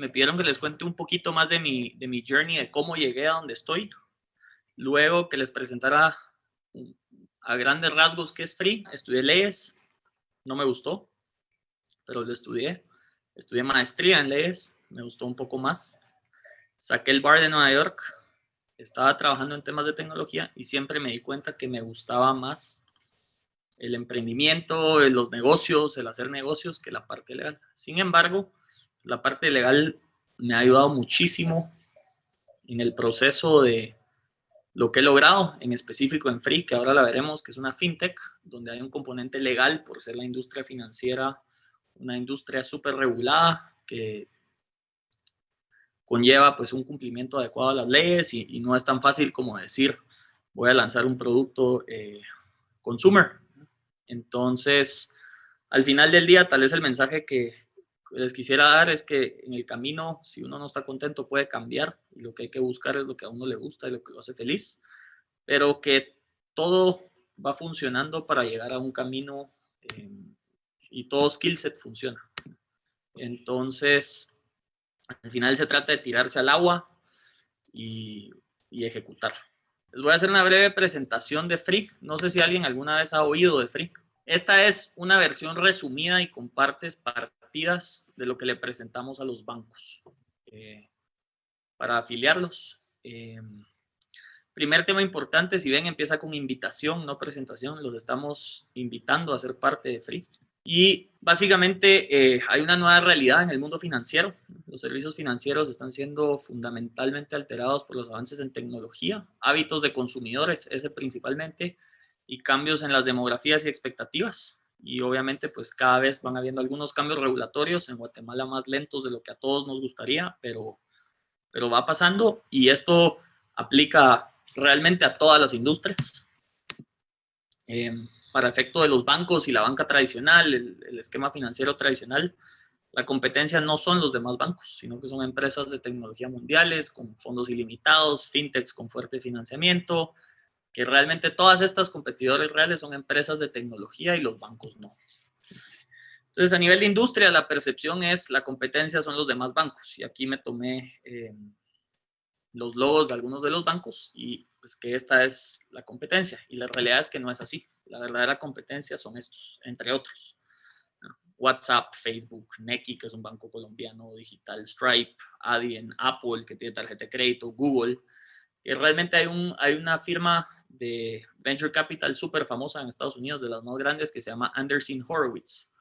me pidieron que les cuente un poquito más de mi, de mi journey, de cómo llegué a donde estoy. Luego que les presentara a grandes rasgos qué es Free. Estudié leyes, no me gustó, pero lo estudié. Estudié maestría en leyes, me gustó un poco más. Saqué el bar de Nueva York, estaba trabajando en temas de tecnología y siempre me di cuenta que me gustaba más el emprendimiento, los negocios, el hacer negocios que la parte legal. Sin embargo, la parte legal me ha ayudado muchísimo en el proceso de lo que he logrado, en específico en Free, que ahora la veremos, que es una fintech, donde hay un componente legal por ser la industria financiera, una industria súper regulada, que conlleva pues un cumplimiento adecuado a las leyes y, no es tan fácil como decir, voy a lanzar un producto eh, consumer. Entonces, al final del día, tal vez el mensaje que, les quisiera dar es que en el camino, si uno no está contento, puede cambiar y lo que hay que buscar es lo que a uno le gusta y lo que lo hace feliz, pero que todo va funcionando para llegar a un camino eh, y todo skill set funciona. Entonces, al final se trata de tirarse al agua y, y ejecutar. Les voy a hacer una breve presentación de Free. No sé si alguien alguna vez ha oído de Free. Esta es una versión resumida y con partes partidas de lo que le presentamos a los bancos eh, para afiliarlos. Eh, primer tema importante, si ven, empieza con invitación, no presentación. Los estamos invitando a ser parte de Free. Y básicamente eh, hay una nueva realidad en el mundo financiero. Los servicios financieros están siendo fundamentalmente alterados por los avances en tecnología, hábitos de consumidores, ese principalmente, y cambios en las demografías y expectativas. Y obviamente, pues cada vez van habiendo algunos cambios regulatorios en Guatemala más lentos de lo que a todos nos gustaría, pero, pero va pasando y esto aplica realmente a todas las industrias. Eh, para efecto de los bancos y la banca tradicional, el, el, esquema financiero tradicional, la competencia no son los demás bancos, sino que son empresas de tecnología mundiales con fondos ilimitados, fintechs con fuerte financiamiento, que realmente todas estas competidores reales son empresas de tecnología y los bancos no. Entonces, a nivel de industria, la percepción es la competencia son los demás bancos. Y aquí me tomé eh, los logos de algunos de los bancos y pues que esta es la competencia. Y la realidad es que no es así. La verdadera competencia son estos, entre otros. WhatsApp, Facebook, Neki, que es un banco colombiano digital, Stripe, Adyen, Apple, que tiene tarjeta de crédito, Google. Y realmente hay, un, hay una firma de Venture Capital súper famosa en Estados Unidos, de las más grandes, que se llama Anderson Horowitz.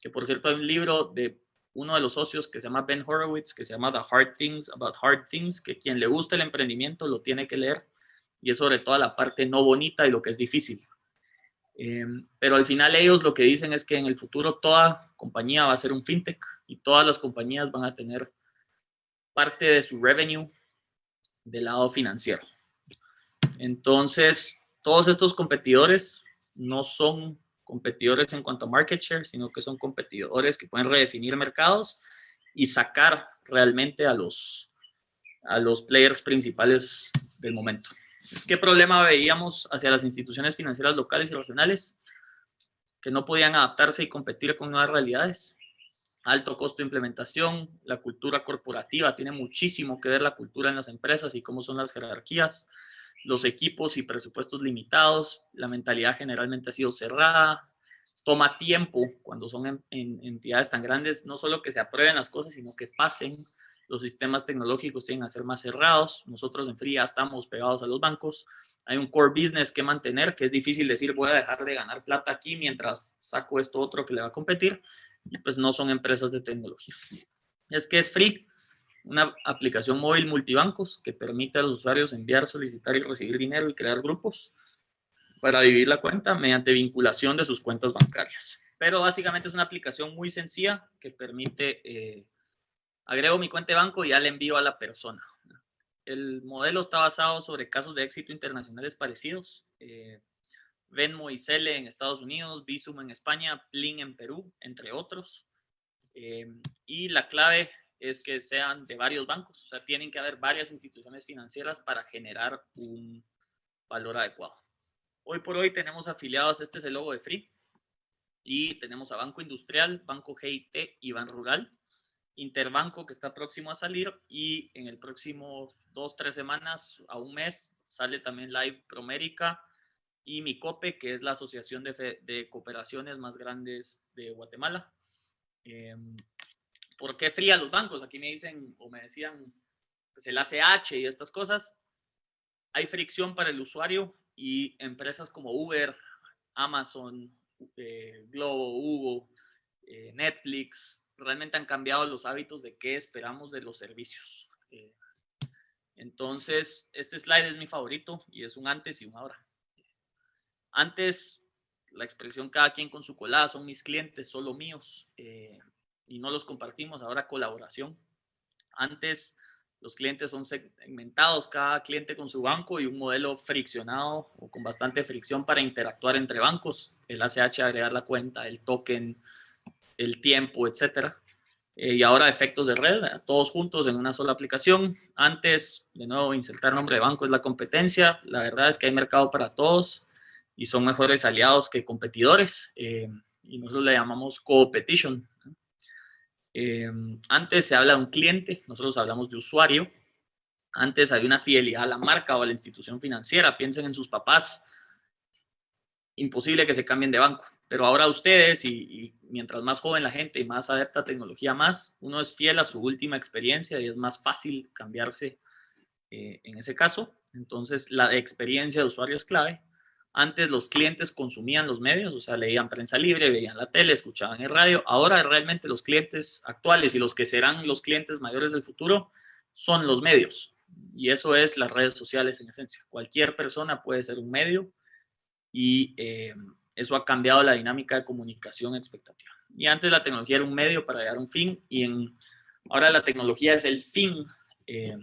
Que por cierto hay un libro de uno de los socios que se llama Ben Horowitz, que se llama The Hard Things About Hard Things, que quien le gusta el emprendimiento lo tiene que leer. Y es sobre toda la parte no bonita y lo que es difícil. Em, pero al final ellos lo que dicen es que en el futuro toda compañía va a ser un fintech y todas las compañías van a tener parte de su revenue del lado financiero. Entonces, todos estos competidores no son competidores en cuanto a market share, sino que son competidores que pueden redefinir mercados y sacar realmente a los, a los players principales del momento. ¿Qué problema veíamos hacia las instituciones financieras locales y regionales? Que no podían adaptarse y competir con nuevas realidades. Alto costo de implementación, la cultura corporativa, tiene muchísimo que ver la cultura en las empresas y cómo son las jerarquías los equipos y presupuestos limitados, la mentalidad generalmente ha sido cerrada, toma tiempo cuando son en, entidades tan grandes, no solo que se aprueben las cosas, sino que pasen, los sistemas tecnológicos tienen que ser más cerrados, nosotros en Fría estamos pegados a los bancos, hay un core business que mantener, que es difícil decir voy a dejar de ganar plata aquí mientras saco esto otro que le va a competir, pues no son empresas de tecnología. Es que es free, una aplicación móvil multibancos que permite a los usuarios enviar, solicitar y recibir dinero y crear grupos para dividir la cuenta mediante vinculación de sus cuentas bancarias. Pero básicamente es una aplicación muy sencilla que permite, eh, agrego mi cuenta de banco y ya le envío a la persona. El modelo está basado sobre casos de éxito internacionales parecidos. Eh, Venmo y Cele en Estados Unidos, Visum en España, Plin en Perú, entre otros. Eh, y la clave es que sean de varios bancos. O sea, tienen que haber varias instituciones financieras para generar un valor adecuado. Hoy por hoy tenemos afiliados, este es el logo de Free, y tenemos a Banco Industrial, Banco GIT y Ban Rural. Interbanco que está próximo a salir y en el próximo dos, tres semanas a un mes sale también Live Promérica y Micope, que es la asociación de, de cooperaciones más grandes de Guatemala. Em, ¿Por qué fría los bancos? Aquí me dicen o me decían pues el ACH y estas cosas. Hay fricción para el usuario y empresas como Uber, Amazon, eh, Globo, Hugo, eh, Netflix, realmente han cambiado los hábitos de qué esperamos de los servicios. Eh, entonces, este slide es mi favorito y es un antes y un ahora. Antes, la expresión cada quien con su colada son mis clientes, solo míos, y no los compartimos. Ahora, colaboración. Antes, los clientes son segmentados, cada cliente con su banco y un modelo friccionado o con bastante fricción para interactuar entre bancos. El ACH, agregar la cuenta, el token, el tiempo, etcétera. Eh, y ahora efectos de red, todos juntos en una sola aplicación. Antes, de nuevo, insertar nombre de banco es la competencia. La verdad es que hay mercado para todos y son mejores aliados que competidores. Eh, y nosotros le llamamos competition. Eh, antes se habla de un cliente, nosotros hablamos de usuario. Antes hay una fidelidad a la marca o a la institución financiera. Piensen en sus papás. Imposible que se cambien de banco. Pero ahora ustedes, y, mientras más joven la gente y más adepta tecnología más, uno es fiel a su última experiencia y es más fácil cambiarse eh, en ese caso. Entonces, la experiencia de usuario es clave. Antes los clientes consumían los medios, o sea, leían prensa libre, veían la tele, escuchaban el radio. Ahora realmente los clientes actuales y los que serán los clientes mayores del futuro son los medios. Y eso es las redes sociales en esencia. Cualquier persona puede ser un medio y eh, eso ha cambiado la dinámica de comunicación expectativa. Y antes la tecnología era un medio para llegar a un fin y ahora la tecnología es el fin eh,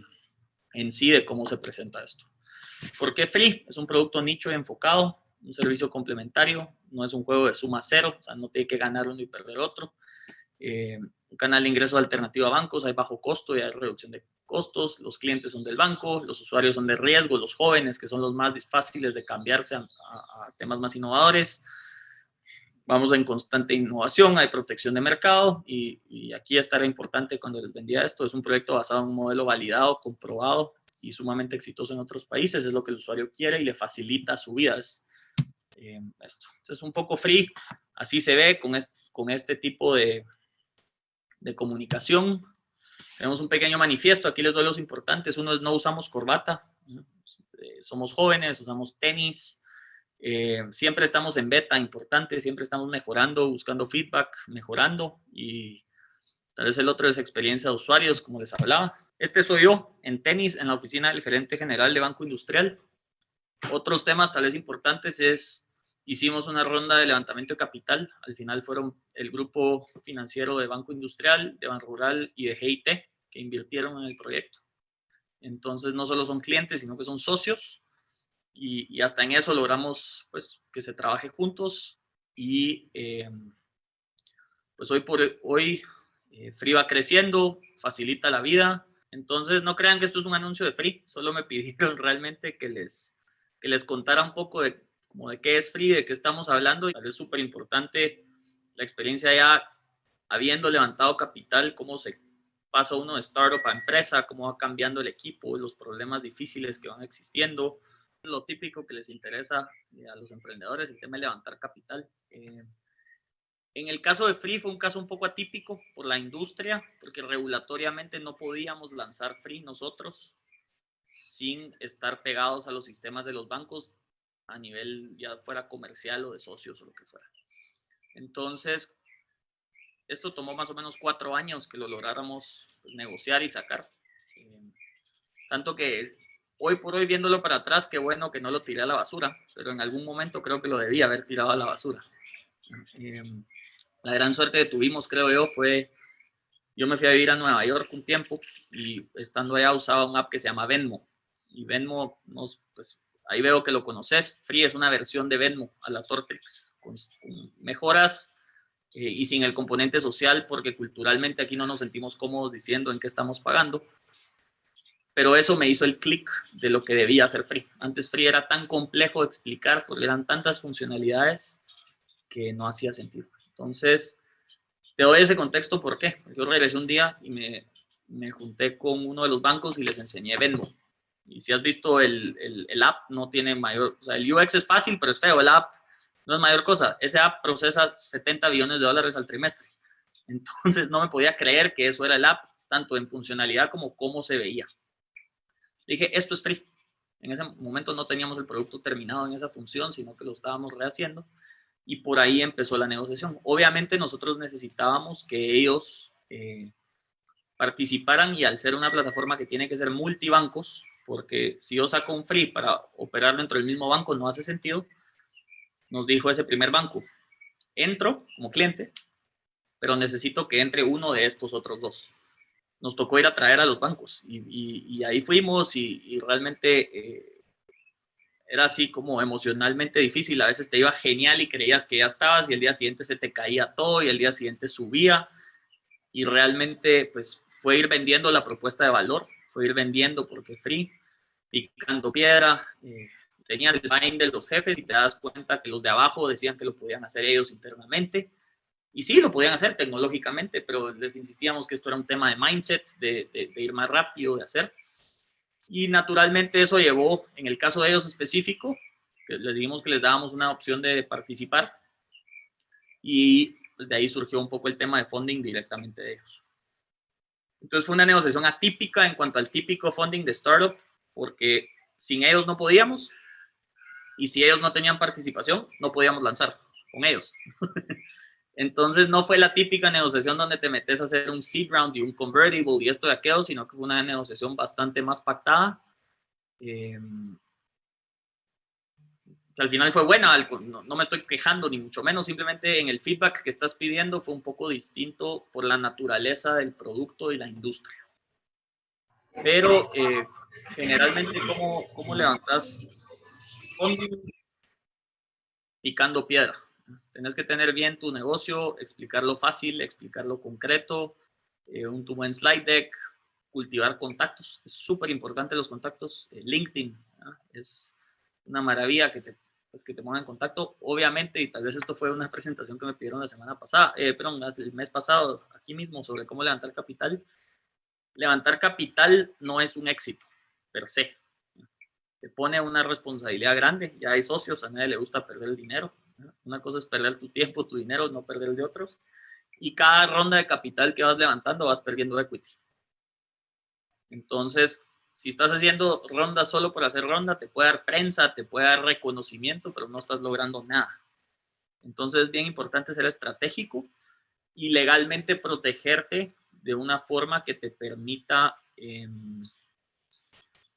en sí de cómo se presenta esto. ¿Por qué Free? Es un producto nicho y enfocado, un servicio complementario, no es un juego de suma cero, o sea, no tiene que ganar uno y perder otro. Eh, un canal de ingreso alternativo a bancos, hay bajo costo y hay reducción de costos, los clientes son del banco, los usuarios son de riesgo, los jóvenes, que son los más fáciles de cambiarse a, temas más innovadores. Vamos en constante innovación, hay protección de mercado y, y aquí estará importante cuando les vendía esto, es un proyecto basado en un modelo validado, comprobado y sumamente exitoso en otros países, es lo que el usuario quiere y le facilita su vida. Es, eh, esto. es un poco free, así se ve con este, con este tipo de, de comunicación. Tenemos un pequeño manifiesto, aquí les doy los importantes. Uno es no usamos corbata, eh, somos jóvenes, usamos tenis, eh, siempre estamos en beta, importante, siempre estamos mejorando, buscando feedback, mejorando y tal vez el otro es experiencia de usuarios, como les hablaba. Este soy yo en tenis en la oficina del gerente general de Banco Industrial. Otros temas tal vez importantes es, hicimos una ronda de levantamiento de capital. Al final fueron el grupo financiero de Banco Industrial, de Ban Rural y de GIT que invirtieron en el proyecto. Entonces no solo son clientes, sino que son socios. Y, hasta en eso logramos pues, que se trabaje juntos. Y eh, pues hoy por hoy eh, Free va creciendo, facilita la vida, entonces, no crean que esto es un anuncio de Free, solo me pidieron realmente que les, que les contara un poco de, como de qué es Free, de qué estamos hablando. Es súper importante la experiencia ya habiendo levantado capital, cómo se pasa uno de startup a empresa, cómo va cambiando el equipo, los problemas difíciles que van existiendo, lo típico que les interesa a los emprendedores, el tema de levantar capital. Eh, en el caso de Free fue un caso un poco atípico por la industria, porque regulatoriamente no podíamos lanzar Free nosotros sin estar pegados a los sistemas de los bancos a nivel ya fuera comercial o de socios o lo que fuera. Entonces, esto tomó más o menos cuatro años que lo lográramos pues, negociar y sacar. Eh, tanto que hoy por hoy viéndolo para atrás, qué bueno que no lo tiré a la basura, pero en algún momento creo que lo debía haber tirado a la basura. Eh, la gran suerte que tuvimos, creo yo, fue, yo me fui a vivir a Nueva York un tiempo y estando allá usaba un app que se llama Venmo. Y Venmo, nos, pues ahí veo que lo conoces, Free es una versión de Venmo a la Tortex, con, mejoras eh, y sin el componente social, porque culturalmente aquí no nos sentimos cómodos diciendo en qué estamos pagando. Pero eso me hizo el clic de lo que debía hacer Free. Antes Free era tan complejo de explicar porque eran tantas funcionalidades que no hacía sentido. Entonces, Te doy ese contexto, ¿por qué? Yo regresé un día y me, me junté con uno de los bancos y les enseñé Venmo. Y si has visto el, el, el, app, no tiene mayor, o sea, el UX es fácil, pero es feo. El app no es mayor cosa. Ese app procesa 70 billones de dólares al trimestre. Entonces no me podía creer que eso era el app, tanto en funcionalidad como cómo se veía. Dije, esto es free. En ese momento no teníamos el producto terminado en esa función, sino que lo estábamos rehaciendo. Y por ahí empezó la negociación. Obviamente nosotros necesitábamos que ellos eh, participaran y al ser una plataforma que tiene que ser multibancos, porque si yo saco un free para operar dentro del mismo banco no hace sentido, nos dijo ese primer banco, entro como cliente, pero necesito que entre uno de estos otros dos. Nos tocó ir a traer a los bancos y, ahí fuimos y, realmente eh, era así como emocionalmente difícil. A veces te iba genial y creías que ya estabas y el día siguiente se te caía todo y el día siguiente subía y realmente pues fue ir vendiendo la propuesta de valor, fue ir vendiendo porque free, picando piedra, eh, el bind de los jefes y te das cuenta que los de abajo decían que lo podían hacer ellos internamente. Y sí, lo podían hacer tecnológicamente, pero les insistíamos que esto era un tema de mindset, de, de, ir más rápido, de hacer. Y naturalmente eso llevó, en el caso de ellos específico, que les dijimos que les dábamos una opción de participar. Y pues, de ahí surgió un poco el tema de funding directamente de ellos. Entonces fue una negociación atípica en cuanto al típico funding de startup, porque sin ellos no podíamos, y si ellos no tenían participación, no podíamos lanzar con ellos. Entonces no fue la típica negociación donde te metes a hacer un seed round y un convertible y esto y aquello, sino que fue una negociación bastante más pactada. Eh, al final fue buena, no, no, me estoy quejando ni mucho menos, simplemente en el feedback que estás pidiendo fue un poco distinto por la naturaleza del producto y la industria. Pero eh, generalmente, ¿cómo, ¿cómo levantas picando piedra. Tienes que tener bien tu negocio, explicarlo fácil, explicarlo concreto, eh, un tu buen slide deck, cultivar contactos. Es súper importante los contactos. Eh, LinkedIn es una maravilla que te, pues, que te ponga en contacto. Obviamente, y tal vez esto fue una presentación que me pidieron la semana pasada, eh, perdón, el mes pasado, aquí mismo, sobre cómo levantar capital. Levantar capital no es un éxito, per se te pone una responsabilidad grande. Ya hay socios, a nadie le gusta perder el dinero. Una cosa es perder tu tiempo, tu dinero, no perder el de otros. Y cada ronda de capital que vas levantando vas perdiendo equity. Entonces, si estás haciendo ronda solo por hacer ronda, te puede dar prensa, te puede dar reconocimiento, pero no estás logrando nada. Entonces, es bien importante ser estratégico y legalmente protegerte de una forma que te permita em,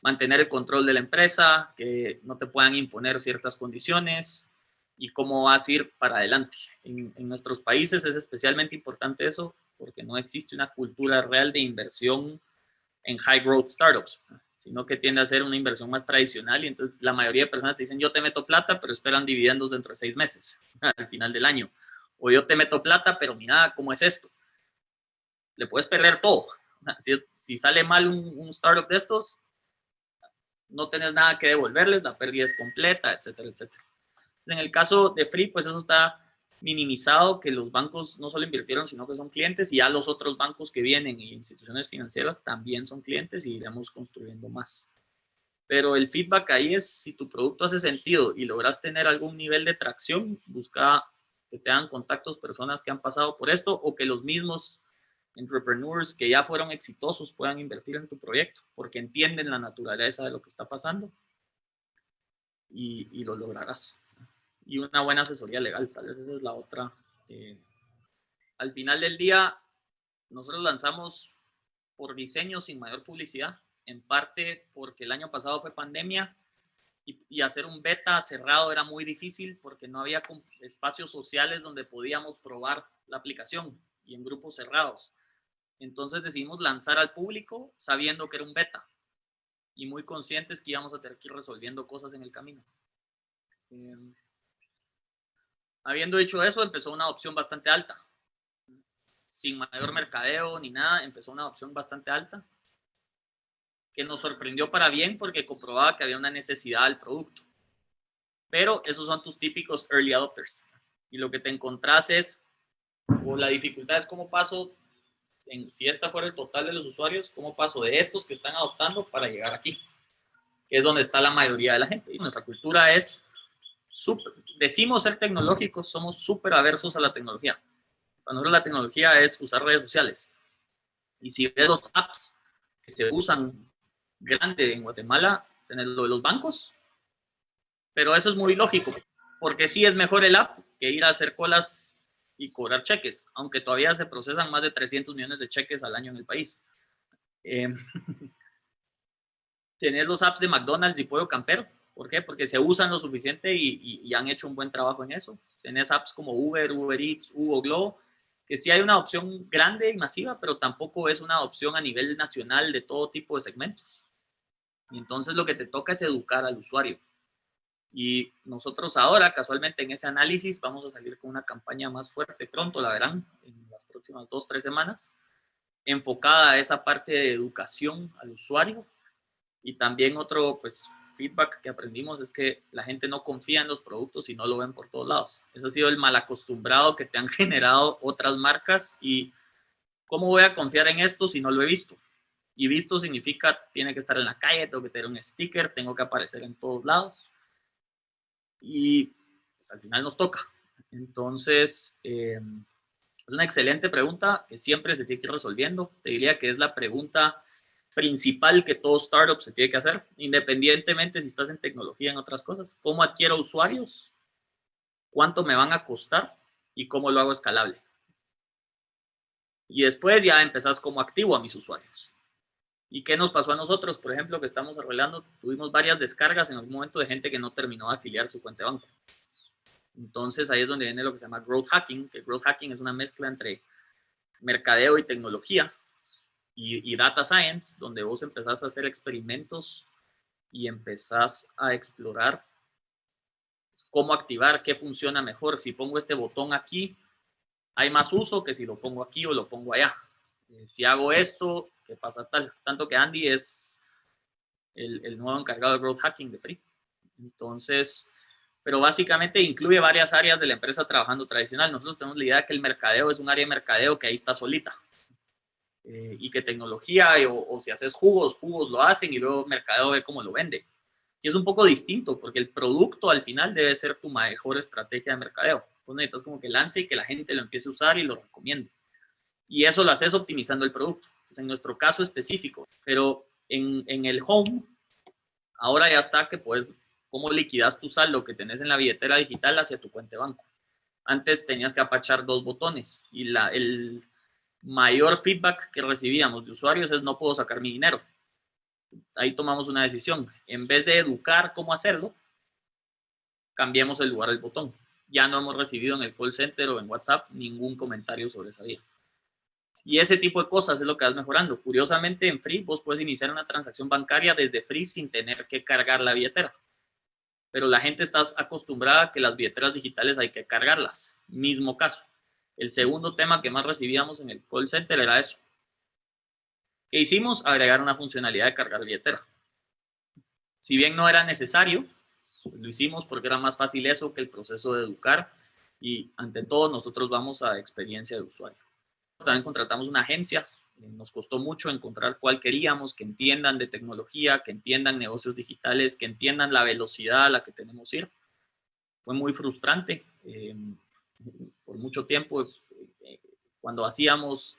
mantener el control de la empresa, que no te puedan imponer ciertas condiciones y cómo vas a ir para adelante. En, nuestros países es especialmente importante eso porque no existe una cultura real de inversión en high growth startups, sino que tiende a ser una inversión más tradicional y entonces la mayoría de personas te dicen yo te meto plata pero esperan dividendos dentro de seis meses al final del año o yo te meto plata pero mira cómo es esto le puedes perder todo si, sale mal un, startup de estos no tenés nada que devolverles, la pérdida es completa, etcétera, etcétera. En el caso de Free, pues eso está minimizado, que los bancos no solo invirtieron, sino que son clientes, y ya los otros bancos que vienen y instituciones financieras también son clientes y iremos construyendo más. Pero el feedback ahí es, si tu producto hace sentido y logras tener algún nivel de tracción, busca que te hagan contactos personas que han pasado por esto o que los mismos entrepreneurs que ya fueron exitosos puedan invertir en tu proyecto porque entienden la naturaleza de lo que está pasando y, lo lograrás. Y una buena asesoría legal, tal vez esa es la otra. Eh, al final del día, nosotros lanzamos por diseño sin mayor publicidad, en parte porque el año pasado fue pandemia y, y, hacer un beta cerrado era muy difícil porque no había espacios sociales donde podíamos probar la aplicación y en grupos cerrados. Entonces decidimos lanzar al público sabiendo que era un beta y muy conscientes que íbamos a tener que ir resolviendo cosas en el camino. Em, habiendo dicho eso, empezó una adopción bastante alta. Sin mayor mercadeo ni nada, empezó una adopción bastante alta que nos sorprendió para bien porque comprobaba que había una necesidad del producto. Pero esos son tus típicos early adopters. Y lo que te encontrás es O la dificultad es cómo paso, si esta fuera el total de los usuarios, cómo paso de estos que están adoptando para llegar aquí, que es donde está la mayoría de la gente. Y nuestra cultura es, decimos ser tecnológicos, somos súper aversos a la tecnología. Para nosotros la tecnología es usar redes sociales. Y si ves los apps que se usan grande en Guatemala, tener lo de los bancos, pero eso es muy lógico, porque sí es mejor el app que ir a hacer colas y cobrar cheques, aunque todavía se procesan más de 300 millones de cheques al año en el país. Eh, tenés los apps de McDonald's y Pollo Campero, ¿por qué? Porque se usan lo suficiente y, y, han hecho un buen trabajo en eso. Tenés apps como Uber, Uber Eats, Hugo Globo, que sí hay una opción grande y masiva, pero tampoco es una opción a nivel nacional de todo tipo de segmentos. Y entonces lo que te toca es educar al usuario. Y nosotros ahora, casualmente en ese análisis, vamos a salir con una campaña más fuerte pronto, la verán, en las próximas dos, tres semanas, enfocada a esa parte de educación al usuario. Y también otro, pues, feedback que aprendimos es que la gente no confía en los productos y no lo ven por todos lados. Ese ha sido el mal acostumbrado que te han generado otras marcas y ¿cómo voy a confiar en esto si no lo he visto? Y visto significa tiene que estar en la calle, tengo que tener un sticker, tengo que aparecer en todos lados y pues, al final nos toca. Entonces, eh, es una excelente pregunta que siempre se tiene que ir resolviendo. Te diría que es la pregunta principal que todo startup se tiene que hacer, independientemente si estás en tecnología, en otras cosas. ¿Cómo adquiero usuarios? ¿Cuánto me van a costar? ¿Y cómo lo hago escalable? Y después ya empezás como activo a mis usuarios. ¿Y qué nos pasó a nosotros? Por ejemplo, que estamos arreglando, tuvimos varias descargas en algún momento de gente que no terminó de afiliar su cuenta de banco. Entonces ahí es donde viene lo que se llama growth hacking, que growth hacking es una mezcla entre mercadeo y tecnología y, data science, donde vos empezás a hacer experimentos y empezás a explorar cómo activar, qué funciona mejor. Si pongo este botón aquí, hay más uso que si lo pongo aquí o lo pongo allá. Eh, si hago esto, ¿qué pasa tal? Tanto que Andy es el, nuevo encargado de growth hacking de Free. Entonces, pero básicamente incluye varias áreas de la empresa trabajando tradicional. Nosotros tenemos la idea que el mercadeo es un área de mercadeo que ahí está solita. Eh, y que tecnología o, si haces jugos, jugos lo hacen y luego mercadeo ve cómo lo vende. Y es un poco distinto porque el producto al final debe ser tu mejor estrategia de mercadeo. Entonces necesitas como que lance y que la gente lo empiece a usar y lo recomiende y eso lo haces optimizando el producto. Entonces, en nuestro caso específico, pero en, en el home, ahora ya está que puedes, cómo liquidas tu saldo que tenés en la billetera digital hacia tu cuenta de banco. Antes tenías que apachar dos botones y la, el mayor feedback que recibíamos de usuarios es no puedo sacar mi dinero. Ahí tomamos una decisión. En vez de educar cómo hacerlo, cambiemos el lugar del botón. Ya no hemos recibido en el call center o en WhatsApp ningún comentario sobre esa vía. Y ese tipo de cosas es lo que vas mejorando. Curiosamente, en Free vos puedes iniciar una transacción bancaria desde Free sin tener que cargar la billetera. Pero la gente está acostumbrada a que las billeteras digitales hay que cargarlas. Mismo caso. El segundo tema que más recibíamos en el call center era eso. ¿Qué hicimos? Agregar una funcionalidad de cargar billetera. Si bien no era necesario, lo hicimos porque era más fácil eso que el proceso de educar y ante todo nosotros vamos a experiencia de usuario. También contratamos una agencia. Eh, nos costó mucho encontrar cuál queríamos, que entiendan de tecnología, que entiendan negocios digitales, que entiendan la velocidad a la que tenemos ir. Fue muy frustrante. Eh, por mucho tiempo, eh, cuando hacíamos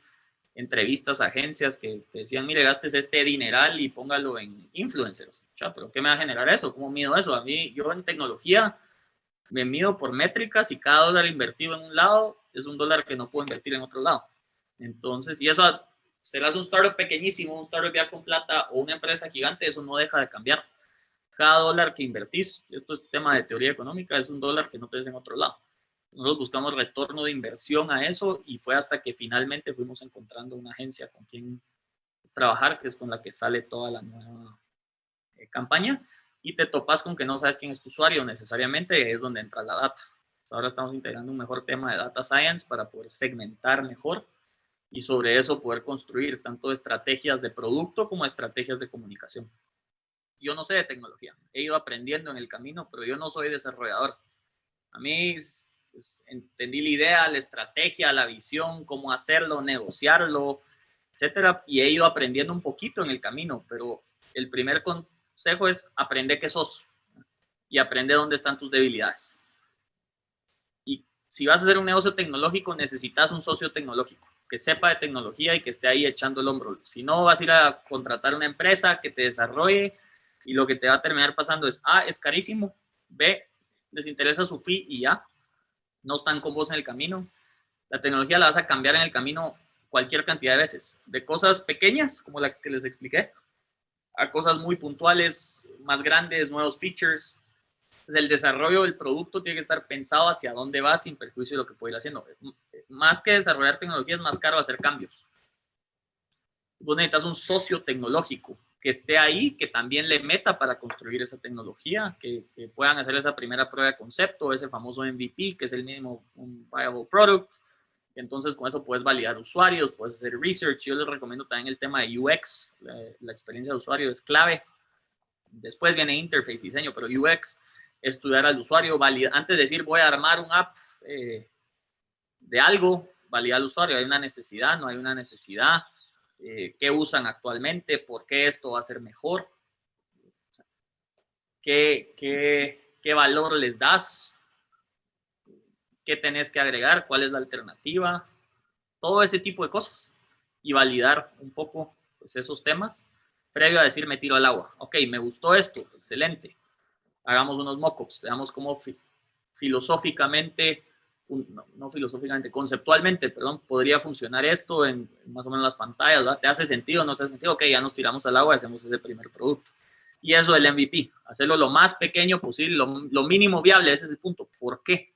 entrevistas a agencias que decían, mire, gastes este dineral y póngalo en influencers. pero ¿qué me va a generar eso? ¿Cómo mido eso? A mí, yo en tecnología me mido por métricas y cada dólar invertido en un lado es un dólar que no puedo invertir en otro lado. Entonces, y eso serás un startup pequeñísimo, un startup ya con plata o una empresa gigante, eso no deja de cambiar. Cada dólar que invertís, esto es tema de teoría económica, es un dólar que no te des en otro lado. Nosotros buscamos retorno de inversión a eso y fue hasta que finalmente fuimos encontrando una agencia con quien trabajar, que es con la que sale toda la nueva eh, campaña y te topas con que no sabes quién es tu usuario necesariamente, es donde entra la data. ahora estamos integrando un mejor tema de data science para poder segmentar mejor y sobre eso poder construir tanto estrategias de producto como estrategias de comunicación. Yo no sé de tecnología, he ido aprendiendo en el camino, pero yo no soy desarrollador. A mí Pues, entendí la idea, la estrategia, la visión, cómo hacerlo, negociarlo, etcétera, y he ido aprendiendo un poquito en el camino, pero el primer consejo es aprender qué sos y aprende dónde están tus debilidades. Y si vas a hacer un negocio tecnológico, necesitas un socio tecnológico que sepa de tecnología y que esté ahí echando el hombro. Si no, vas a ir a contratar una empresa que te desarrolle y lo que te va a terminar pasando es, A, es carísimo, B, les interesa su fee y ya, no están con vos en el camino. La tecnología la vas a cambiar en el camino cualquier cantidad de veces, de cosas pequeñas, como las que les expliqué, a cosas muy puntuales, más grandes, nuevos features. el desarrollo del producto tiene que estar pensado hacia dónde va sin perjuicio de lo que puede ir haciendo. Más que desarrollar tecnología, es más caro hacer cambios. Vos necesitas un socio tecnológico que esté ahí, que también le meta para construir esa tecnología, que, puedan hacer esa primera prueba de concepto, ese famoso MVP, que es el mínimo viable product. Entonces, con eso puedes validar usuarios, puedes hacer research. Yo les recomiendo también el tema de UX, la, experiencia de usuario es clave. Después viene interface, diseño, pero UX, estudiar al usuario, validar, antes de decir voy a armar un app eh, de algo, validar al usuario, hay una necesidad, no hay una necesidad, eh, qué usan actualmente, por qué esto va a ser mejor, qué, qué, qué valor les das, qué tenés que agregar, cuál es la alternativa, todo ese tipo de cosas y validar un poco pues, esos temas previo a decir me tiro al agua. Ok, me gustó esto, excelente. Hagamos unos mockups, veamos cómo filosóficamente no, filosóficamente, conceptualmente, perdón, podría funcionar esto en, más o menos las pantallas, ¿verdad? ¿Te hace sentido? ¿No te hace sentido? Ok, ya nos tiramos al agua y hacemos ese primer producto. Y eso del MVP, hacerlo lo más pequeño posible, lo, mínimo viable, ese es el punto. ¿Por qué?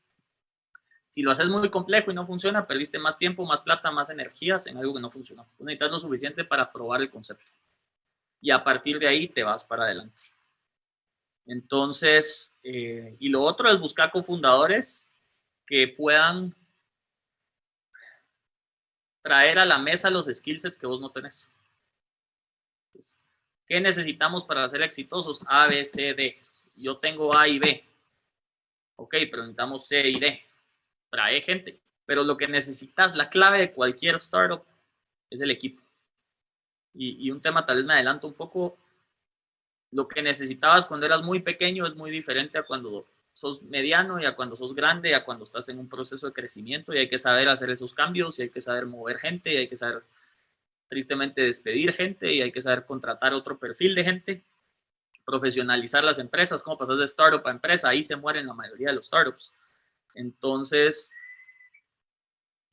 Si lo haces muy complejo y no funciona, perdiste más tiempo, más plata, más energías en algo que no funcionó. necesitas lo suficiente para probar el concepto. Y a partir de ahí te vas para adelante. Entonces, eh, y lo otro es buscar cofundadores que puedan traer a la mesa los skill sets que vos no tenés. ¿Qué necesitamos para ser exitosos? A, B, C, D. Yo tengo A y B. Ok, pero necesitamos C y D. Trae gente. Pero lo que necesitas, la clave de cualquier startup es el equipo. Y, y un tema, tal vez me adelanto un poco, lo que necesitabas cuando eras muy pequeño es muy diferente a cuando sos mediano y a cuando sos grande, a cuando estás en un proceso de crecimiento y hay que saber hacer esos cambios y hay que saber mover gente y hay que saber tristemente despedir gente y hay que saber contratar otro perfil de gente, profesionalizar las empresas, cómo pasas de startup a empresa, ahí se mueren la mayoría de los startups. Entonces,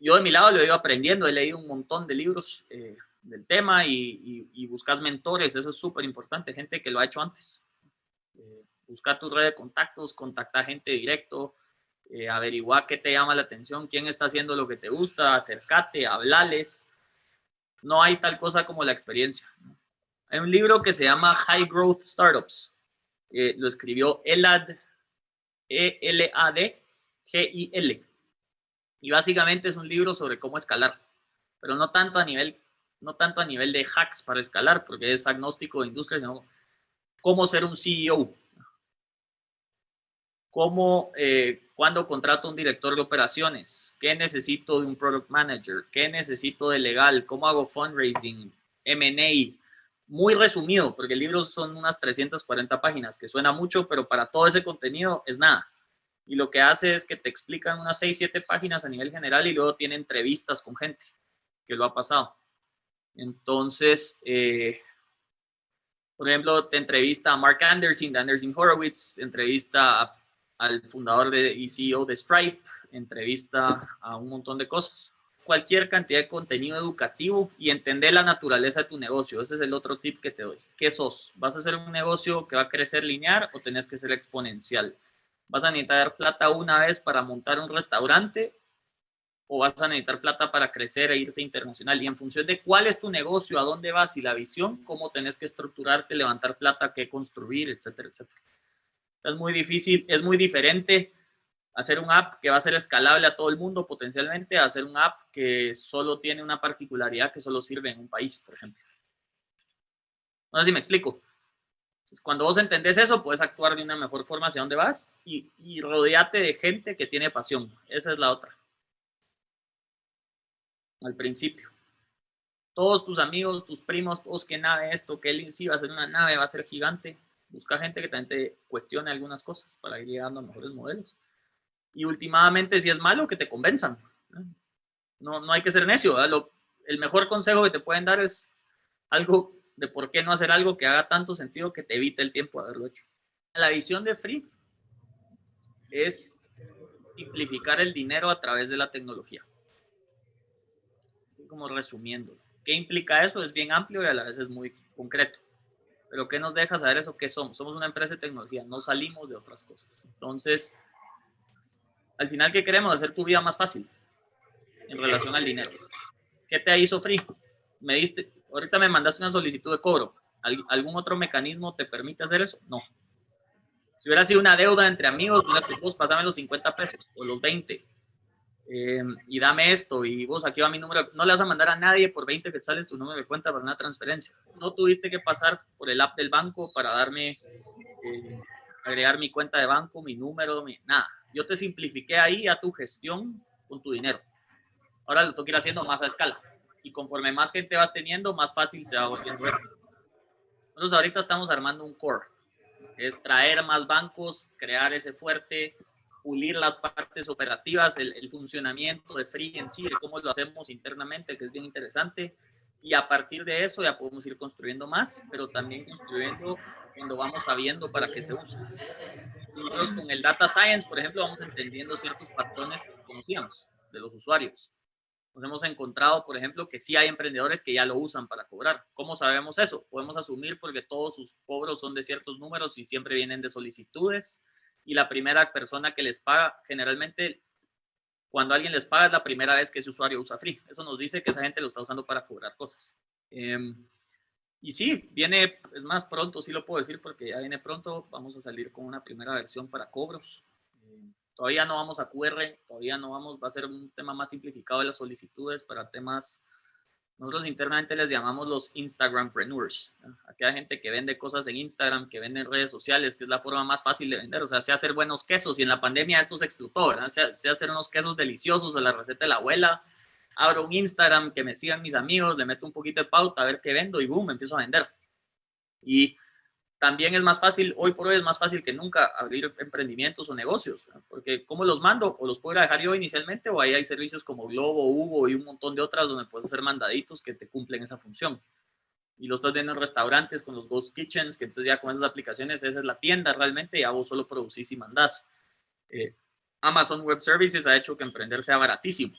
yo de mi lado lo he ido aprendiendo, he leído un montón de libros eh, del tema y, y, buscas mentores, eso es súper importante, gente que lo ha hecho antes. Eh, buscar tu red de contactos, contactar gente directo, eh, averiguar qué te llama la atención, quién está haciendo lo que te gusta, acércate, hablales. No hay tal cosa como la experiencia. Hay un libro que se llama High Growth Startups. Eh, lo escribió Elad, E-L-A-D, G-I-L. Y básicamente es un libro sobre cómo escalar, pero no tanto a nivel, no tanto a nivel de hacks para escalar, porque es agnóstico de industria, sino cómo ser un CEO, cómo, eh, cuando contrato un director de operaciones, qué necesito de un product manager, qué necesito de legal, cómo hago fundraising, M&A, muy resumido, porque el libro son unas 340 páginas, que suena mucho, pero para todo ese contenido es nada. Y lo que hace es que te explican unas 6, 7 páginas a nivel general y luego tiene entrevistas con gente que lo ha pasado. Entonces, eh, por ejemplo, te entrevista a Mark Anderson de Anderson Horowitz, entrevista a al fundador de, y CEO de Stripe, entrevista a un montón de cosas. Cualquier cantidad de contenido educativo y entender la naturaleza de tu negocio. Ese es el otro tip que te doy. ¿Qué sos? ¿Vas a hacer un negocio que va a crecer lineal o tenés que ser exponencial? ¿Vas a necesitar plata una vez para montar un restaurante o vas a necesitar plata para crecer e irte internacional? Y en función de cuál es tu negocio, a dónde vas y la visión, cómo tenés que estructurarte, levantar plata, qué construir, etcétera, etcétera. Es muy difícil, es muy diferente hacer un app que va a ser escalable a todo el mundo potencialmente, a hacer un app que solo tiene una particularidad que solo sirve en un país, por ejemplo. No sé si me explico. Entonces, cuando vos entendés eso, puedes actuar de una mejor forma hacia dónde vas y, y rodeate de gente que tiene pasión. Esa es la otra. Al principio. Todos tus amigos, tus primos, todos que nave esto, que él sí va a ser una nave, va a ser gigante. Busca gente que también te cuestione algunas cosas para ir llegando a mejores modelos. Y últimamente, si es malo, que te convenzan. No, no hay que ser necio. el mejor consejo que te pueden dar es algo de por qué no hacer algo que haga tanto sentido que te evite el tiempo de haberlo hecho. La visión de Free es simplificar el dinero a través de la tecnología. Como resumiendo. ¿Qué implica eso? Es bien amplio y a la vez es muy concreto. Pero ¿qué nos deja saber eso? ¿Qué somos? Somos una empresa de tecnología, no salimos de otras cosas. Entonces, al final, ¿qué queremos? Hacer tu vida más fácil en relación al dinero. ¿Qué te hizo Free? Me diste, ahorita me mandaste una solicitud de cobro. ¿Algún otro mecanismo te permite hacer eso? No. Si hubiera sido una deuda entre amigos, vos pasame los 50 pesos o los 20 eh, y dame esto y vos aquí va mi número. No le vas a mandar a nadie por 20 que sales tu número de cuenta para una transferencia. No tuviste que pasar por el app del banco para darme, eh, agregar mi cuenta de banco, mi número, mi, nada. Yo te simplifiqué ahí a tu gestión con tu dinero. Ahora lo tengo que ir haciendo más a escala y conforme más gente vas teniendo, más fácil se va volviendo esto. Nosotros ahorita estamos armando un core, es traer más bancos, crear ese fuerte, pulir las partes operativas, el, funcionamiento de Free en sí, de cómo lo hacemos internamente, que es bien interesante. Y a partir de eso ya podemos ir construyendo más, pero también construyendo cuando vamos sabiendo para qué se usa. Nosotros con el Data Science, por ejemplo, vamos entendiendo ciertos patrones que conocíamos de los usuarios nos hemos encontrado, por ejemplo, que sí hay emprendedores que ya lo usan para cobrar. ¿Cómo sabemos eso? Podemos asumir porque todos sus cobros son de ciertos números y siempre vienen de solicitudes. Y la primera persona que les paga, generalmente, cuando alguien les paga, es la primera vez que ese usuario usa Free. Eso nos dice que esa gente lo está usando para cobrar cosas. Em, y sí, viene, es más pronto, sí lo puedo decir porque ya viene pronto. Vamos a salir con una primera versión para cobros. Todavía no vamos a QR, todavía no vamos, va a ser un tema más simplificado de las solicitudes para temas, nosotros internamente les llamamos los Instagrampreneurs, aquella gente que vende cosas en Instagram, que vende en redes sociales, que es la forma más fácil de vender, o sea, sé hacer buenos quesos y en la pandemia esto se explotó, ¿verdad? Sé, hacer unos quesos deliciosos de la receta de la abuela, abro un Instagram, que me sigan mis amigos, le meto un poquito de pauta a ver qué vendo y boom, empiezo a vender. Y también es más fácil, hoy por hoy es más fácil que nunca abrir emprendimientos o negocios, porque ¿cómo los mando? O los puedo dejar yo inicialmente, o ahí hay servicios como Globo, Hugo y un montón de otras donde puedes hacer mandaditos que te cumplen esa función. Y lo estás viendo en restaurantes con los Ghost Kitchens, que entonces ya con esas aplicaciones esa es la tienda realmente, ya vos solo producís y mandás. Eh, Amazon Web Services ha hecho que emprender sea baratísimo.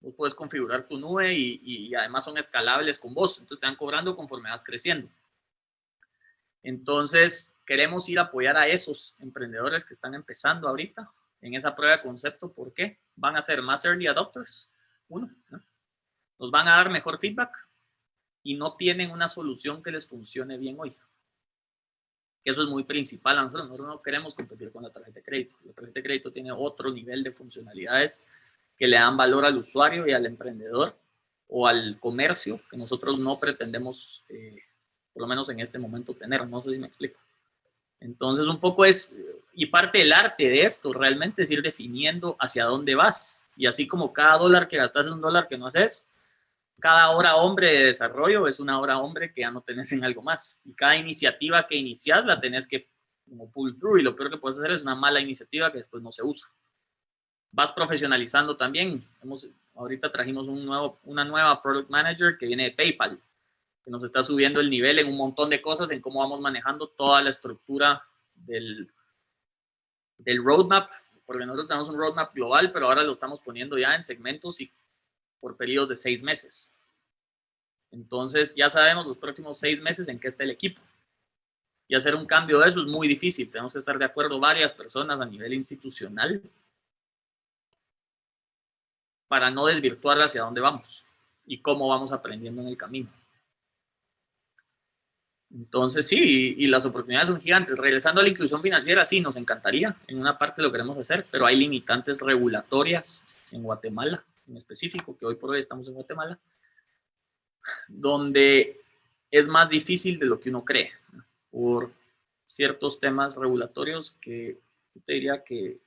Vos puedes configurar tu nube y, y además son escalables con vos, entonces te van cobrando conforme vas creciendo. Entonces, queremos ir a apoyar a esos emprendedores que están empezando ahorita en esa prueba de concepto. ¿Por qué? Van a ser más early adopters. Uno, nos van a dar mejor feedback y no tienen una solución que les funcione bien hoy. Eso es muy principal. Nosotros, nosotros no queremos competir con la tarjeta de crédito. La tarjeta de crédito tiene otro nivel de funcionalidades que le dan valor al usuario y al emprendedor o al comercio que nosotros no pretendemos eh, por lo menos en este momento tener, no sé si me explico. Entonces un poco es, y parte del arte de esto realmente es ir definiendo hacia dónde vas. Y así como cada dólar que gastas es un dólar que no haces, cada hora hombre de desarrollo es una hora hombre que ya no tenés en algo más. Y cada iniciativa que inicias la tenés que como pull through y lo peor que puedes hacer es una mala iniciativa que después no se usa. Vas profesionalizando también. Hemos, ahorita trajimos un nuevo, una nueva product manager que viene de PayPal que nos está subiendo el nivel en un montón de cosas, en cómo vamos manejando toda la estructura del, del roadmap, porque nosotros tenemos un roadmap global, pero ahora lo estamos poniendo ya en segmentos y por periodos de seis meses. Entonces ya sabemos los próximos seis meses en qué está el equipo. Y hacer un cambio de eso es muy difícil. Tenemos que estar de acuerdo varias personas a nivel institucional para no desvirtuar hacia dónde vamos y cómo vamos aprendiendo en el camino. Entonces, sí, y, las oportunidades son gigantes. Regresando a la inclusión financiera, sí, nos encantaría. En una parte lo queremos hacer, pero hay limitantes regulatorias en Guatemala, en específico, que hoy por hoy estamos en Guatemala, donde es más difícil de lo que uno cree. por ciertos temas regulatorios que yo te diría que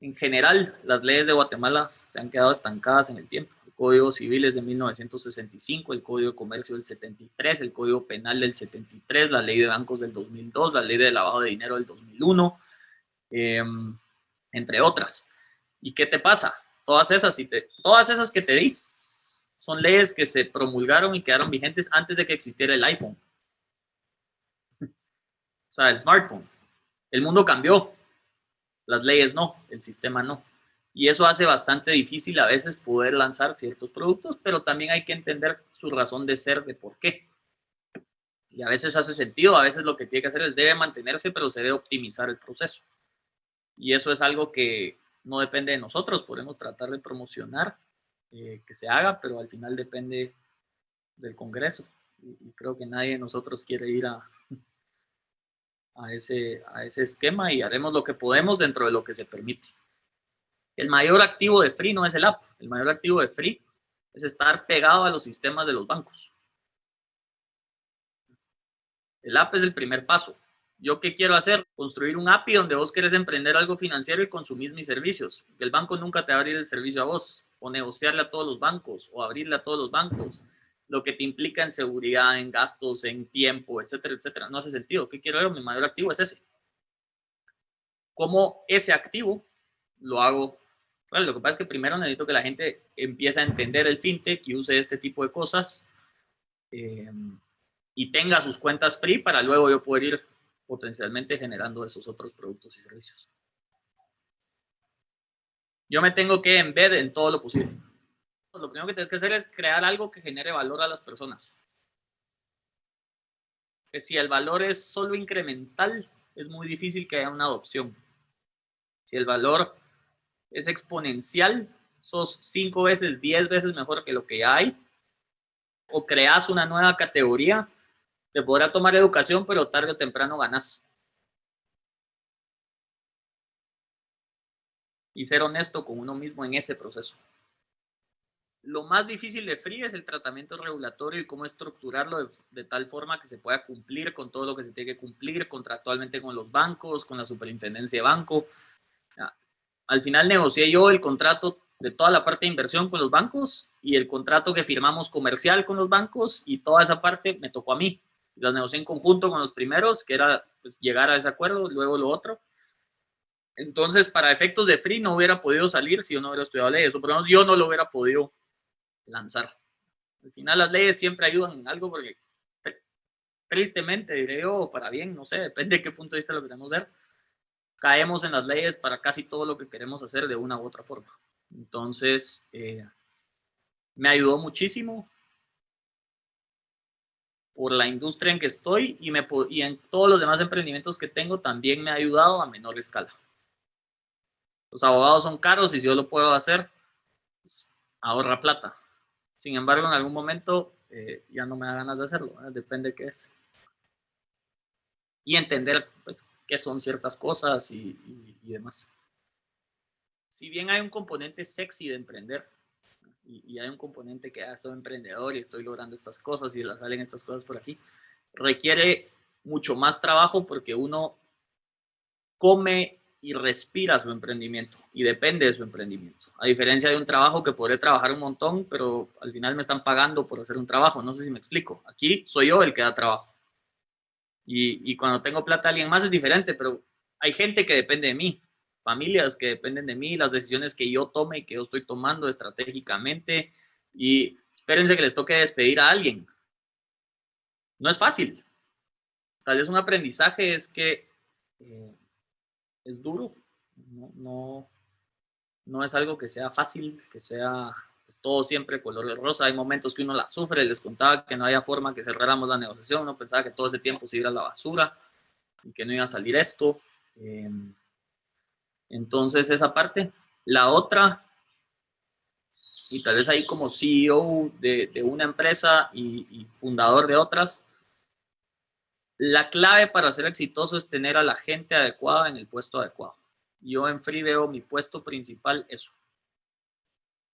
en general las leyes de Guatemala se han quedado estancadas en el tiempo. Código Civil es de 1965, el Código de Comercio del 73, el Código Penal del 73, la Ley de Bancos del 2002, la Ley de Lavado de Dinero del 2001, em, entre otras. ¿Y qué te pasa? Todas esas, todas esas que te di son leyes que se promulgaron y quedaron vigentes antes de que existiera el iPhone. O sea, el smartphone. El mundo cambió. Las leyes no, el sistema no. Y eso hace bastante difícil a veces poder lanzar ciertos productos, pero también hay que entender su razón de ser, de por qué. Y a veces hace sentido, a veces lo que tiene que hacer es debe mantenerse, pero se debe optimizar el proceso. Y eso es algo que no depende de nosotros, podemos tratar de promocionar eh, que se haga, pero al final depende del Congreso. y creo que nadie de nosotros quiere ir a, a ese, a ese esquema y haremos lo que podemos dentro de lo que se permite. El mayor activo de Free no es el app, el mayor activo de Free es estar pegado a los sistemas de los bancos. El app es el primer paso. ¿Yo qué quiero hacer? Construir un API donde vos querés emprender algo financiero y consumir mis servicios. El banco nunca te va a abrir el servicio a vos, o negociarle a todos los bancos, o abrirle a todos los bancos lo que te implica en seguridad, en gastos, en tiempo, etcétera, etcétera. No hace sentido. ¿Qué quiero ver? Mi mayor activo es ese. ¿Cómo ese activo lo hago? Lo que pasa es que primero necesito que la gente empiece a entender el fintech y use este tipo de cosas eh, y tenga sus cuentas free para luego yo poder ir potencialmente generando esos otros productos y servicios. Yo me tengo que embed en todo lo posible lo primero que tienes que hacer es crear algo que genere valor a las personas. Que si el valor es solo incremental, es muy difícil que haya una adopción. Si el valor es exponencial, sos cinco veces, diez veces mejor que lo que hay, o creas una nueva categoría, te podrá tomar educación, pero tarde o temprano ganas. Y ser honesto con uno mismo en ese proceso. Lo más difícil de Free es el tratamiento regulatorio y cómo estructurarlo de, tal forma que se pueda cumplir con todo lo que se tiene que cumplir contractualmente con los bancos, con la superintendencia de banco. Al final negocié yo el contrato de toda la parte de inversión con los bancos y el contrato que firmamos comercial con los bancos y toda esa parte me tocó a mí. Las negocié en conjunto con los primeros, que era pues, llegar a ese acuerdo, luego lo otro. Entonces, para efectos de free no hubiera podido salir si yo no hubiera estudiado leyes, o por lo menos yo no lo hubiera podido lanzar. Al final las leyes siempre ayudan en algo porque tristemente, diré yo, para bien, no sé, depende de qué punto de vista lo queremos ver, caemos en las leyes para casi todo lo que queremos hacer de una u otra forma. Entonces, eh, me ayudó muchísimo por la industria en que estoy y, me, y en todos los demás emprendimientos que tengo también me ha ayudado a menor escala. Los abogados son caros y si yo lo puedo hacer, pues, ahorra plata. Sin embargo, en algún momento eh, ya no me da ganas de hacerlo, depende de qué es. Y entender pues, qué son ciertas cosas y, demás. Si bien hay un componente sexy de emprender, y, hay un componente que ah, soy emprendedor y estoy logrando estas cosas y las salen estas cosas por aquí, requiere mucho más trabajo porque uno come y respira su emprendimiento y depende de su emprendimiento. A diferencia de un trabajo que podré trabajar un montón, pero al final me están pagando por hacer un trabajo. No sé si me explico. Aquí soy yo el que da trabajo. Y, cuando tengo plata alguien más es diferente, pero hay gente que depende de mí, familias que dependen de mí, las decisiones que yo tome y que yo estoy tomando estratégicamente. Y espérense que les toque despedir a alguien. No es fácil. Tal vez un aprendizaje es que eh, es duro, no, no, es algo que sea fácil, que sea es todo siempre color de rosa. Hay momentos que uno la sufre, les contaba que no había forma que cerráramos la negociación, uno pensaba que todo ese tiempo se iba a la basura y que no iba a salir esto. Em, entonces, esa parte. La otra, y tal vez ahí como CEO de, una empresa y, y fundador de otras, la clave para ser exitoso es tener a la gente adecuada en el puesto adecuado. Yo en Free veo mi puesto principal eso.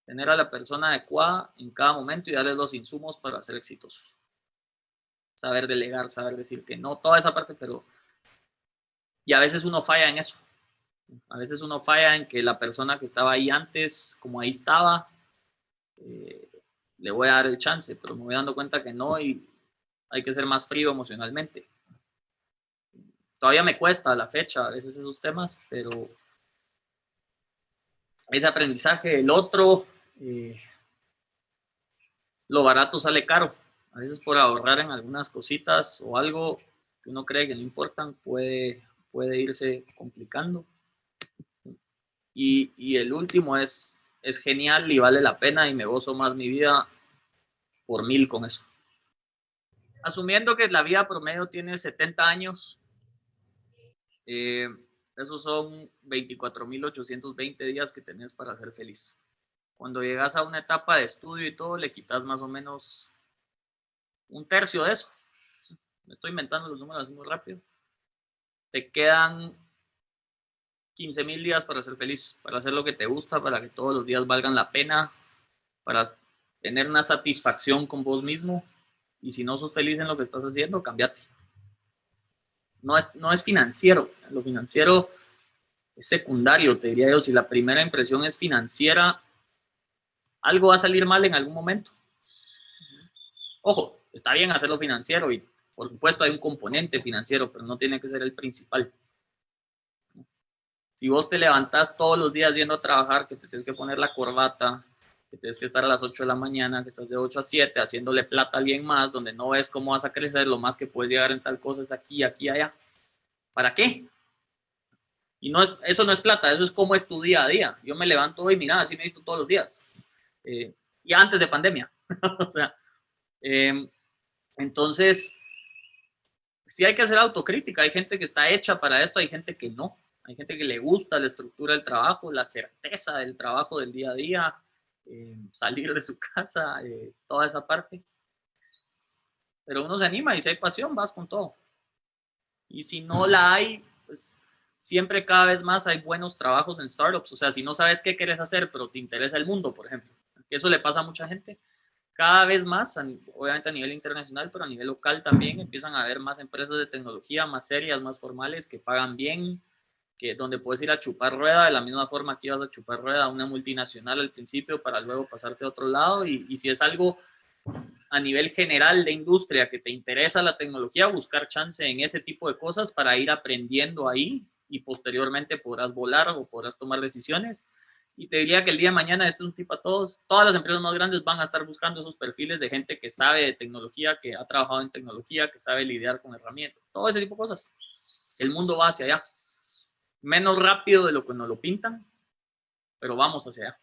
Tener a la persona adecuada en cada momento y darle los insumos para ser exitosos. saber delegar, saber decir que no, toda esa parte, pero... Y a veces uno falla en eso. A veces uno falla en que la persona que estaba ahí antes, como ahí estaba, eh, le voy a dar el chance, pero me voy dando cuenta que no y hay que ser más frío emocionalmente. Todavía me cuesta la fecha a veces esos temas, pero ese aprendizaje, el otro, eh, lo barato sale caro. A veces por ahorrar en algunas cositas o algo que uno cree que no importan, puede, puede irse complicando. Y, y el último es, es genial y vale la pena y me gozo más mi vida por mil con eso. Asumiendo que la vida promedio tiene 70 años, eh, esos son 24.820 días que tenés para ser feliz. Cuando llegas a una etapa de estudio y todo, le quitas más o menos un tercio de eso. Me estoy inventando los números muy rápido. Te quedan 15.000 días para ser feliz, para hacer lo que te gusta, para que todos los días valgan la pena, para tener una satisfacción con vos mismo. Y si no sos feliz en lo que estás haciendo, cambiate no es, no es financiero. Lo financiero es secundario, te diría yo. Si la primera impresión es financiera, algo va a salir mal en algún momento. Ojo, está bien hacerlo financiero y por supuesto hay un componente financiero, pero no tiene que ser el principal. Si vos te levantás todos los días viendo a trabajar, que te tienes que poner la corbata, que tienes que estar a las 8 de la mañana, que estás de 8 a 7 haciéndole plata a alguien más, donde no ves cómo vas a crecer, lo más que puedes llegar en tal cosa es aquí, aquí, allá. ¿Para qué? Y no es, eso no es plata, eso es como es tu día a día. Yo me levanto hoy, mira, así me visto todos los días. Eh, y antes de pandemia. o sea, em, entonces, sí hay que hacer autocrítica. Hay gente que está hecha para esto, hay gente que no. Hay gente que le gusta la estructura del trabajo, la certeza del trabajo del día a día, eh, salir de su casa, eh, toda esa parte. Pero uno se anima y si hay pasión, vas con todo. Y si no la hay, pues siempre cada vez más hay buenos trabajos en startups. O sea, si no sabes qué quieres hacer, pero te interesa el mundo, por ejemplo. Eso le pasa a mucha gente. Cada vez más, obviamente a nivel internacional, pero a nivel local también, empiezan a haber más empresas de tecnología más serias, más formales, que pagan bien, que donde puedes ir a chupar rueda de la misma forma que ibas a chupar rueda a una multinacional al principio para luego pasarte a otro lado y, y, si es algo a nivel general de industria que te interesa la tecnología, buscar chance en ese tipo de cosas para ir aprendiendo ahí y posteriormente podrás volar o podrás tomar decisiones. Y te diría que el día de mañana, este es un tipo a todos, todas las empresas más grandes van a estar buscando esos perfiles de gente que sabe de tecnología, que ha trabajado en tecnología, que sabe lidiar con herramientas, todo ese tipo de cosas. El mundo va hacia allá menos rápido de lo que nos lo pintan, pero vamos hacia allá.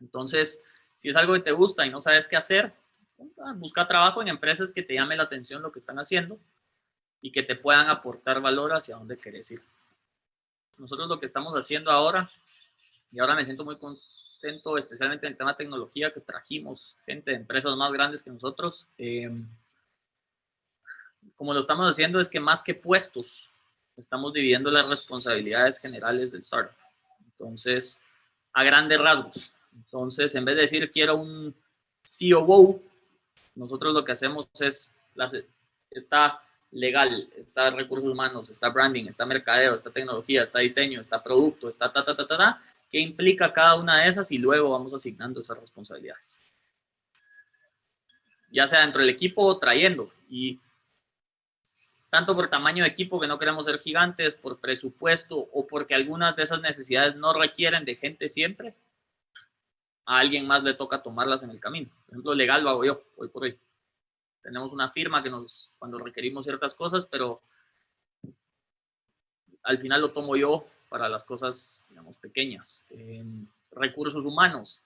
Entonces, si es algo que te gusta y no sabes qué hacer, busca trabajo en empresas que te llame la atención lo que están haciendo y que te puedan aportar valor hacia dónde quieres ir. Nosotros lo que estamos haciendo ahora, y ahora me siento muy contento, especialmente en el tema de tecnología, que trajimos gente de empresas más grandes que nosotros. Eh, como lo estamos haciendo es que más que puestos, estamos dividiendo las responsabilidades generales del startup. Entonces, a grandes rasgos. Entonces, en vez de decir quiero un COO, nosotros lo que hacemos es, está legal, está recursos humanos, está branding, está mercadeo, está tecnología, está diseño, está producto, está ta, ta, ta, ta, ta, qué implica cada una de esas y luego vamos asignando esas responsabilidades. Ya sea dentro del equipo o trayendo. Y tanto por tamaño de equipo que no queremos ser gigantes, por presupuesto o porque algunas de esas necesidades no requieren de gente siempre, a alguien más le toca tomarlas en el camino. Por ejemplo, legal lo hago yo, hoy por hoy. Tenemos una firma que nos, cuando requerimos ciertas cosas, pero al final lo tomo yo para las cosas, digamos, pequeñas. recursos humanos.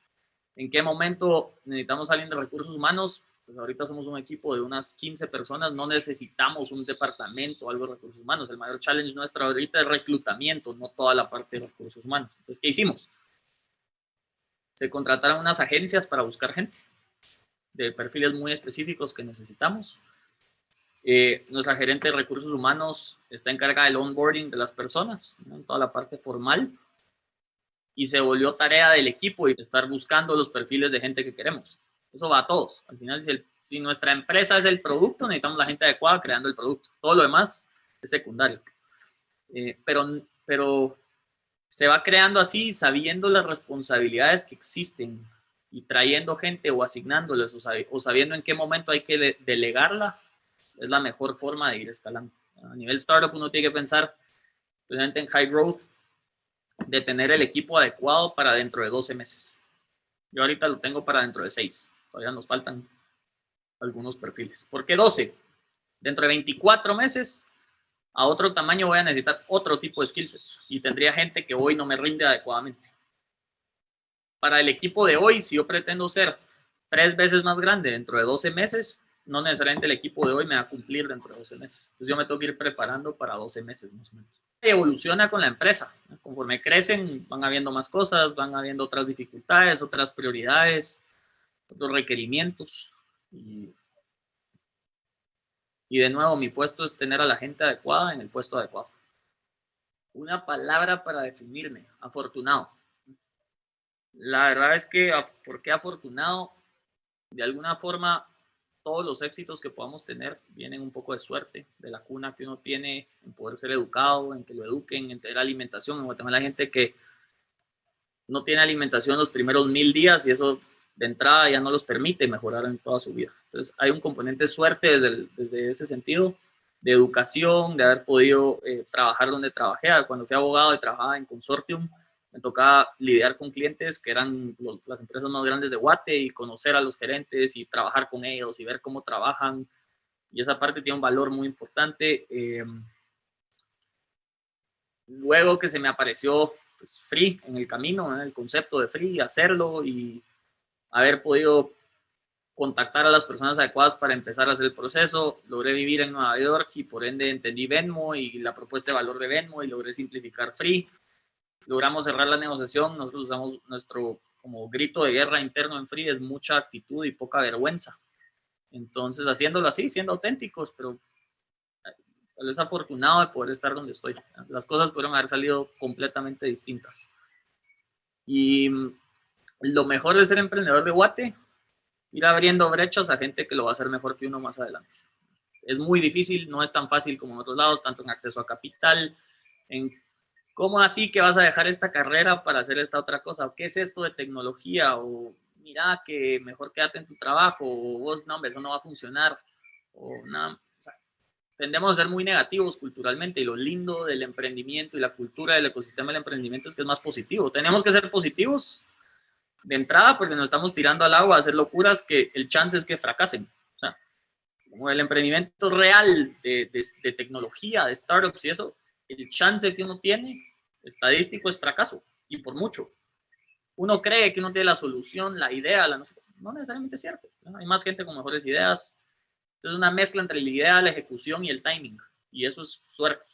¿En qué momento necesitamos a alguien de recursos humanos? pues ahorita somos un equipo de unas 15 personas, no necesitamos un departamento algo de recursos humanos. El mayor challenge nuestro ahorita es reclutamiento, no toda la parte de recursos humanos. Entonces, ¿qué hicimos? Se contrataron unas agencias para buscar gente de perfiles muy específicos que necesitamos. Eh, nuestra gerente de recursos humanos está encargada del onboarding de las personas, en toda la parte formal, y se volvió tarea del equipo y estar buscando los perfiles de gente que queremos. Eso va a todos. Al final, si, si nuestra empresa es el producto, necesitamos la gente adecuada creando el producto. Todo lo demás es secundario. Eh, pero, pero se va creando así, sabiendo las responsabilidades que existen y trayendo gente o asignándoles o, sabiendo en qué momento hay que delegarla, es la mejor forma de ir escalando. A nivel startup uno tiene que pensar, precisamente en high growth, de tener el equipo adecuado para dentro de 12 meses. Yo ahorita lo tengo para dentro de 6. Todavía nos faltan algunos perfiles. ¿Por qué 12? Dentro de 24 meses, a otro tamaño voy a necesitar otro tipo de skill sets y tendría gente que hoy no me rinde adecuadamente. Para el equipo de hoy, si yo pretendo ser tres veces más grande dentro de 12 meses, no necesariamente el equipo de hoy me va a cumplir dentro de 12 meses. Entonces yo me tengo que ir preparando para 12 meses más o menos. Evoluciona con la empresa. Conforme crecen, van habiendo más cosas, van habiendo otras dificultades, otras prioridades, otros requerimientos. Y, de nuevo, mi puesto es tener a la gente adecuada en el puesto adecuado. Una palabra para definirme, afortunado. La verdad es que, ¿por qué afortunado? De alguna forma, todos los éxitos que podamos tener vienen un poco de suerte, de la cuna que uno tiene en poder ser educado, en que lo eduquen, en tener alimentación. En Guatemala hay gente que no tiene alimentación los primeros mil días y eso de entrada ya no los permite mejorar en toda su vida. Entonces hay un componente de suerte desde, desde ese sentido, de educación, de haber podido eh, trabajar donde trabajé. Cuando fui abogado y trabajaba en consortium, me tocaba lidiar con clientes que eran las empresas más grandes de Guate y conocer a los gerentes y trabajar con ellos y ver cómo trabajan. Y esa parte tiene un valor muy importante. Eh, luego que se me apareció pues, Free en el camino, el concepto de Free, hacerlo y haber podido contactar a las personas adecuadas para empezar a hacer el proceso. Logré vivir en Nueva York y por ende entendí Venmo y la propuesta de valor de Venmo y logré simplificar Free logramos cerrar la negociación, nosotros usamos nuestro como grito de guerra interno en Free, es mucha actitud y poca vergüenza. Entonces, haciéndolo así, siendo auténticos, pero tal vez afortunado de poder estar donde estoy. Las cosas pudieron haber salido completamente distintas. Y lo mejor de ser emprendedor de Guate, ir abriendo brechas a gente que lo va a hacer mejor que uno más adelante. Es muy difícil, no es tan fácil como en otros lados, tanto en acceso a capital, en ¿Cómo así que vas a dejar esta carrera para hacer esta otra cosa? ¿Qué es esto de tecnología? O mira que mejor quédate en tu trabajo, o vos, no, eso no va a funcionar. O nada, tendemos a ser muy negativos culturalmente y lo lindo del emprendimiento y la cultura del ecosistema del emprendimiento es que es más positivo. Tenemos que ser positivos de entrada porque nos estamos tirando al agua a hacer locuras que el chance es que fracasen. O sea, como el emprendimiento real de, de tecnología, de startups y eso, el chance que uno tiene estadístico es fracaso, y por mucho. Uno cree que uno tiene la solución, la idea, la no, necesariamente es cierto. Hay más gente con mejores ideas. Entonces, una mezcla entre la idea, la ejecución y el timing, y eso es suerte.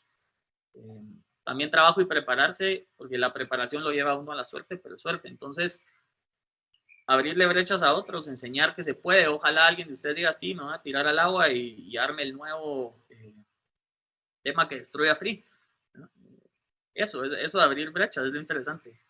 Eh, también trabajo y prepararse, porque la preparación lo lleva a uno a la suerte, pero suerte. Entonces, abrirle brechas a otros, enseñar que se puede. Ojalá alguien de ustedes diga, sí, me voy a tirar al agua y, arme el nuevo eh, tema que destruya Free eso, eso de abrir brechas es interesante.